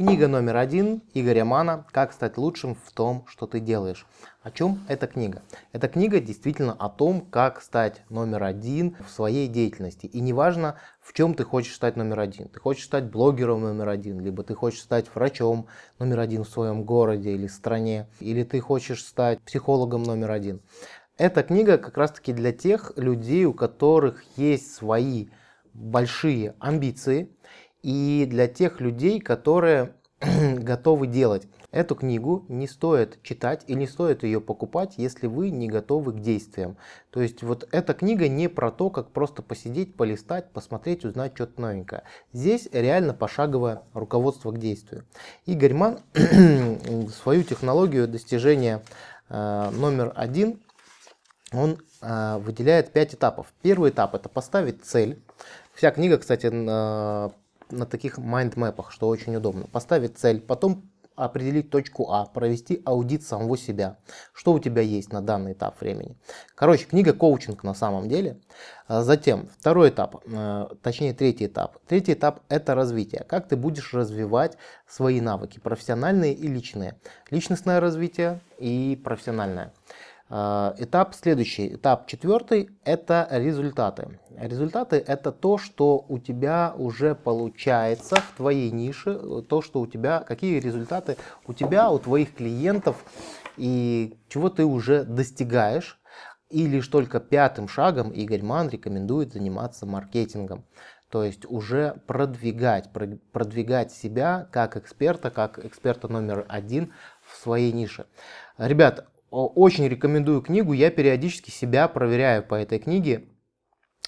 Книга номер один Игоря Мана «Как стать лучшим в том, что ты делаешь». О чем эта книга? Эта книга действительно о том, как стать номер один в своей деятельности. И неважно, в чем ты хочешь стать номер один. Ты хочешь стать блогером номер один, либо ты хочешь стать врачом номер один в своем городе или стране, или ты хочешь стать психологом номер один. Эта книга как раз таки для тех людей, у которых есть свои большие амбиции, и для тех людей, которые готовы делать. Эту книгу не стоит читать и не стоит ее покупать, если вы не готовы к действиям. То есть вот эта книга не про то, как просто посидеть, полистать, посмотреть, узнать что-то новенькое. Здесь реально пошаговое руководство к действию. Игорь Ман свою технологию достижения э, номер один он э, выделяет 5 этапов. Первый этап это поставить цель. Вся книга, кстати, на, на таких майндмэпах, что очень удобно. Поставить цель, потом определить точку А, провести аудит самого себя. Что у тебя есть на данный этап времени. Короче, книга коучинг на самом деле. А затем, второй этап, э, точнее третий этап. Третий этап это развитие. Как ты будешь развивать свои навыки, профессиональные и личные. Личностное развитие и профессиональное. А, этап следующий, этап четвертый, это результаты. Результаты это то, что у тебя уже получается в твоей нише, то, что у тебя, какие результаты у тебя, у твоих клиентов и чего ты уже достигаешь. И лишь только пятым шагом Игорь Ман рекомендует заниматься маркетингом. То есть уже продвигать, продвигать себя как эксперта, как эксперта номер один в своей нише. Ребят, очень рекомендую книгу, я периодически себя проверяю по этой книге.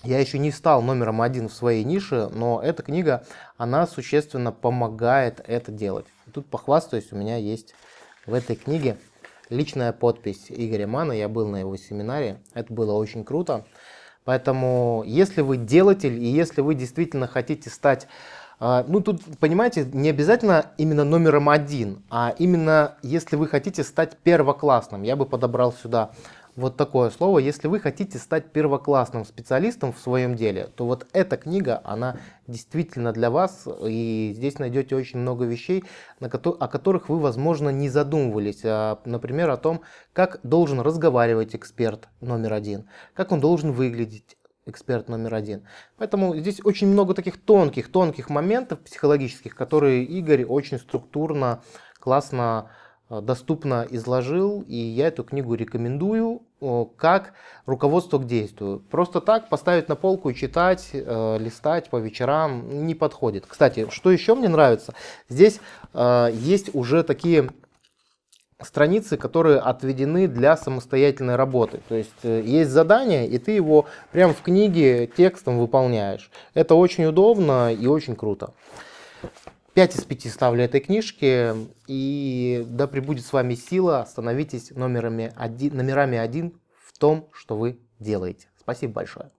Я еще не стал номером один в своей нише, но эта книга, она существенно помогает это делать. Тут похвастаюсь, у меня есть в этой книге личная подпись Игоря Мана, я был на его семинаре, это было очень круто. Поэтому, если вы делатель и если вы действительно хотите стать ну, тут, понимаете, не обязательно именно номером один, а именно если вы хотите стать первоклассным. Я бы подобрал сюда вот такое слово. Если вы хотите стать первоклассным специалистом в своем деле, то вот эта книга, она действительно для вас. И здесь найдете очень много вещей, о которых вы, возможно, не задумывались. А, например, о том, как должен разговаривать эксперт номер один, как он должен выглядеть эксперт номер один. Поэтому здесь очень много таких тонких, тонких моментов психологических, которые Игорь очень структурно, классно, э, доступно изложил. И я эту книгу рекомендую как руководство к действию. Просто так поставить на полку и читать, э, листать по вечерам не подходит. Кстати, что еще мне нравится, здесь э, есть уже такие страницы, которые отведены для самостоятельной работы. То есть э, есть задание, и ты его прямо в книге текстом выполняешь. Это очень удобно и очень круто. 5 из 5 ставлю этой книжке. И да пребудет с вами сила. Становитесь номерами один, номерами один в том, что вы делаете. Спасибо большое.